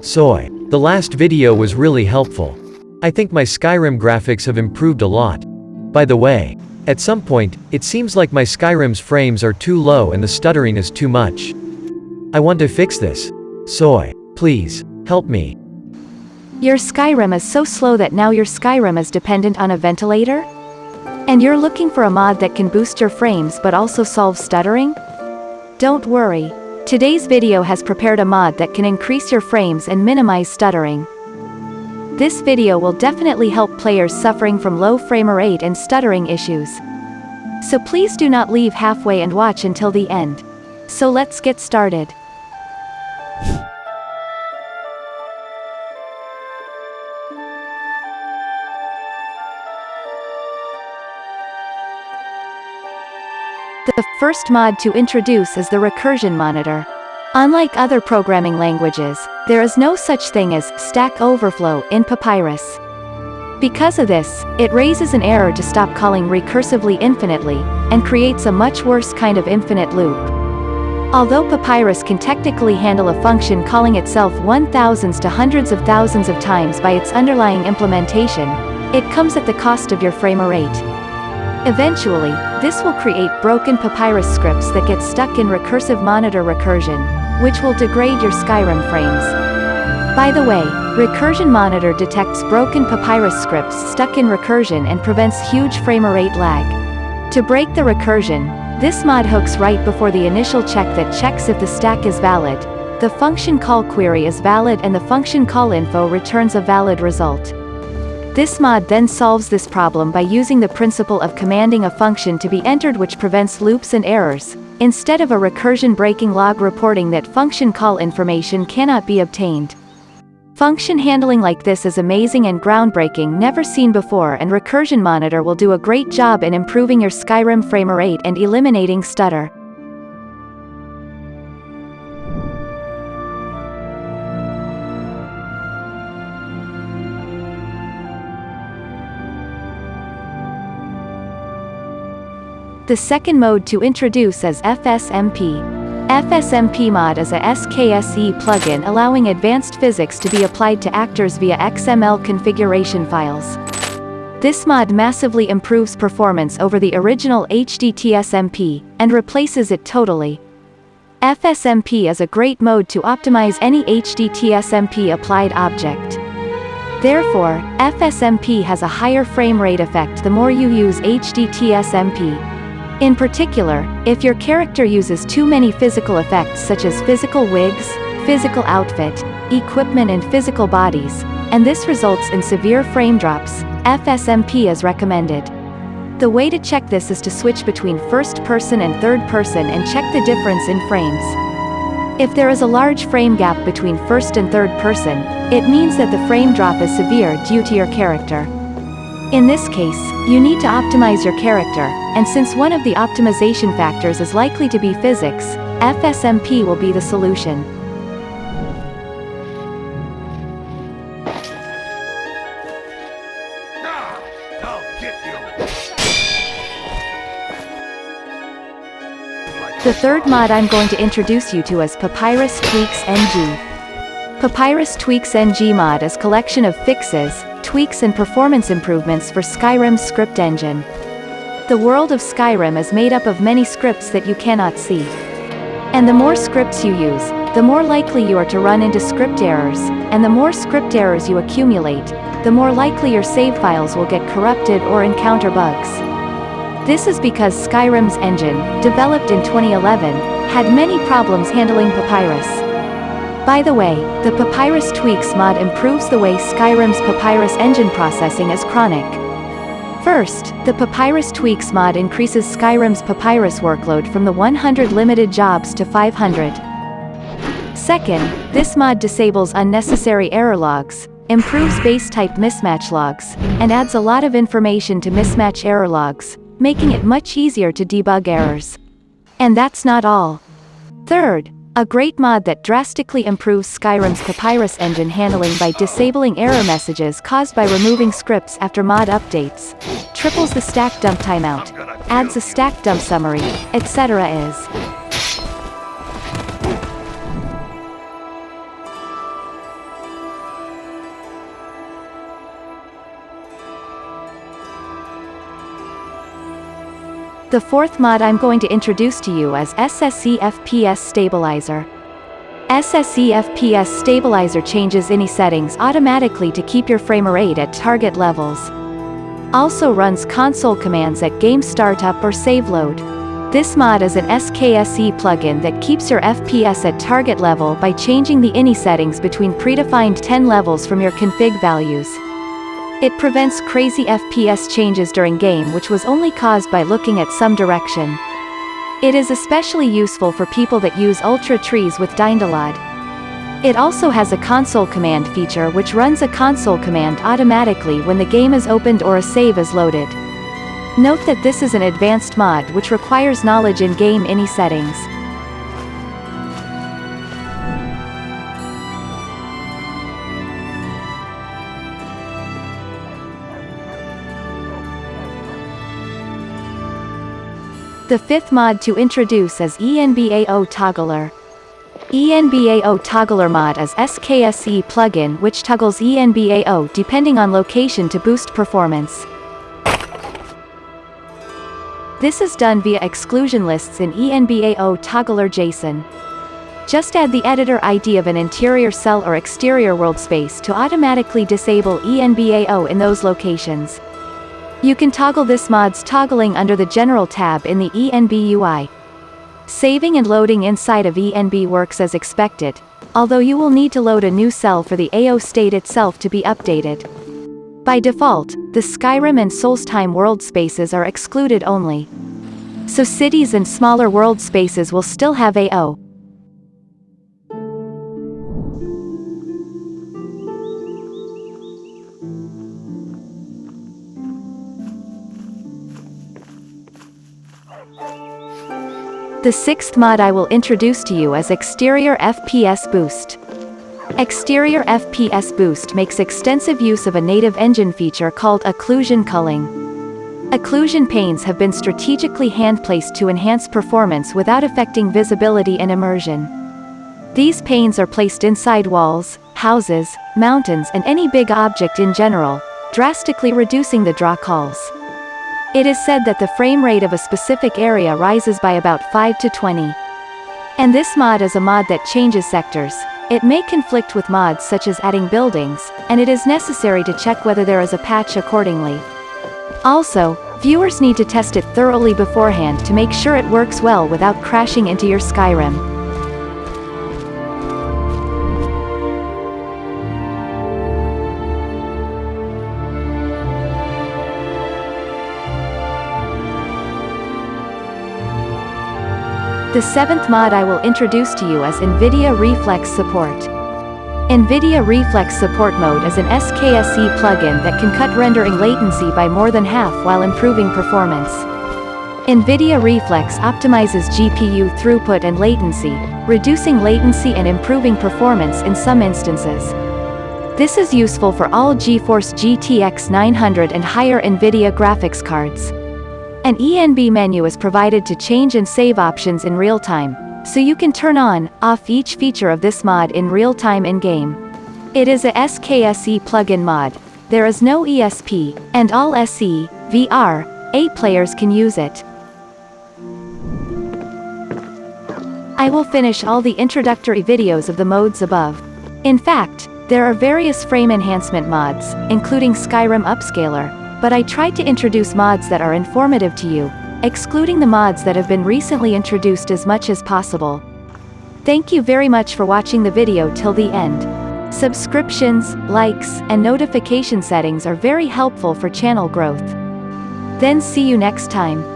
Soy. The last video was really helpful. I think my Skyrim graphics have improved a lot. By the way, at some point, it seems like my Skyrim's frames are too low and the stuttering is too much. I want to fix this. Soy. Please, help me. Your Skyrim is so slow that now your Skyrim is dependent on a ventilator? And you're looking for a mod that can boost your frames but also solve stuttering? Don't worry. Today's video has prepared a mod that can increase your frames and minimize stuttering. This video will definitely help players suffering from low frame rate and stuttering issues. So please do not leave halfway and watch until the end. So let's get started. The first mod to introduce is the recursion monitor. Unlike other programming languages, there is no such thing as Stack Overflow in Papyrus. Because of this, it raises an error to stop calling recursively infinitely, and creates a much worse kind of infinite loop. Although Papyrus can technically handle a function calling itself one thousands to hundreds of thousands of times by its underlying implementation, it comes at the cost of your frame rate. Eventually, this will create broken papyrus scripts that get stuck in recursive monitor recursion, which will degrade your Skyrim frames. By the way, Recursion Monitor detects broken papyrus scripts stuck in recursion and prevents huge frame rate lag. To break the recursion, this mod hooks right before the initial check that checks if the stack is valid, the function call query is valid and the function call info returns a valid result. This mod then solves this problem by using the principle of commanding a function to be entered which prevents loops and errors, instead of a recursion breaking log reporting that function call information cannot be obtained. Function handling like this is amazing and groundbreaking never seen before and Recursion Monitor will do a great job in improving your Skyrim frame rate and eliminating stutter. The second mode to introduce is FSMP. FSMP mod is a SKSE plugin allowing advanced physics to be applied to actors via XML configuration files. This mod massively improves performance over the original HDTSMP, and replaces it totally. FSMP is a great mode to optimize any HDTSMP applied object. Therefore, FSMP has a higher frame rate effect the more you use HDTSMP. In particular, if your character uses too many physical effects such as physical wigs, physical outfit, equipment and physical bodies, and this results in severe frame drops, FSMP is recommended. The way to check this is to switch between first person and third person and check the difference in frames. If there is a large frame gap between first and third person, it means that the frame drop is severe due to your character. In this case, you need to optimize your character, and since one of the optimization factors is likely to be physics, FSMP will be the solution. The third mod I'm going to introduce you to is Papyrus Tweaks NG. Papyrus Tweaks NG mod is collection of fixes, tweaks and performance improvements for Skyrim's script engine. The world of Skyrim is made up of many scripts that you cannot see. And the more scripts you use, the more likely you are to run into script errors, and the more script errors you accumulate, the more likely your save files will get corrupted or encounter bugs. This is because Skyrim's engine, developed in 2011, had many problems handling Papyrus. By the way, the Papyrus Tweaks mod improves the way Skyrim's Papyrus engine processing is chronic. First, the Papyrus Tweaks mod increases Skyrim's Papyrus workload from the 100 limited jobs to 500. Second, this mod disables unnecessary error logs, improves base type mismatch logs, and adds a lot of information to mismatch error logs, making it much easier to debug errors. And that's not all. Third, a great mod that drastically improves Skyrim's Papyrus engine handling by disabling error messages caused by removing scripts after mod updates, triples the stack dump timeout, adds a stack dump summary, etc. is The fourth mod I'm going to introduce to you is SSE FPS Stabilizer. SSE FPS Stabilizer changes any settings automatically to keep your frame rate at target levels. Also runs console commands at game startup or save load. This mod is an SKSE plugin that keeps your FPS at target level by changing the INI settings between predefined 10 levels from your config values. It prevents crazy FPS changes during game which was only caused by looking at some direction. It is especially useful for people that use Ultra trees with DynDOLOD. It also has a console command feature which runs a console command automatically when the game is opened or a save is loaded. Note that this is an advanced mod which requires knowledge in game INI settings. The fifth mod to introduce is ENBAO Toggler. ENBAO Toggler mod is SKSE plugin which toggles ENBAO depending on location to boost performance. This is done via exclusion lists in ENBAO Toggler JSON. Just add the editor ID of an interior cell or exterior world space to automatically disable ENBAO in those locations. You can toggle this mod's toggling under the General tab in the ENB UI. Saving and loading inside of ENB works as expected, although you will need to load a new cell for the AO state itself to be updated. By default, the Skyrim and Solstheim world spaces are excluded only. So cities and smaller world spaces will still have AO, The sixth mod I will introduce to you is Exterior FPS Boost. Exterior FPS Boost makes extensive use of a native engine feature called occlusion culling. Occlusion panes have been strategically hand-placed to enhance performance without affecting visibility and immersion. These panes are placed inside walls, houses, mountains and any big object in general, drastically reducing the draw calls. It is said that the frame rate of a specific area rises by about 5 to 20. And this mod is a mod that changes sectors. It may conflict with mods such as adding buildings, and it is necessary to check whether there is a patch accordingly. Also, viewers need to test it thoroughly beforehand to make sure it works well without crashing into your Skyrim. The seventh mod I will introduce to you is NVIDIA Reflex Support. NVIDIA Reflex Support Mode is an SKSE plugin that can cut rendering latency by more than half while improving performance. NVIDIA Reflex optimizes GPU throughput and latency, reducing latency and improving performance in some instances. This is useful for all GeForce GTX 900 and higher NVIDIA graphics cards. An ENB menu is provided to change and save options in real time, so you can turn on, off each feature of this mod in real time in-game. It is a SKSE plugin mod. There is no ESP, and all SE, VR, A players can use it. I will finish all the introductory videos of the modes above. In fact, there are various frame enhancement mods, including Skyrim Upscaler, but I tried to introduce mods that are informative to you, excluding the mods that have been recently introduced as much as possible. Thank you very much for watching the video till the end. Subscriptions, likes, and notification settings are very helpful for channel growth. Then see you next time.